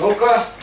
どうか。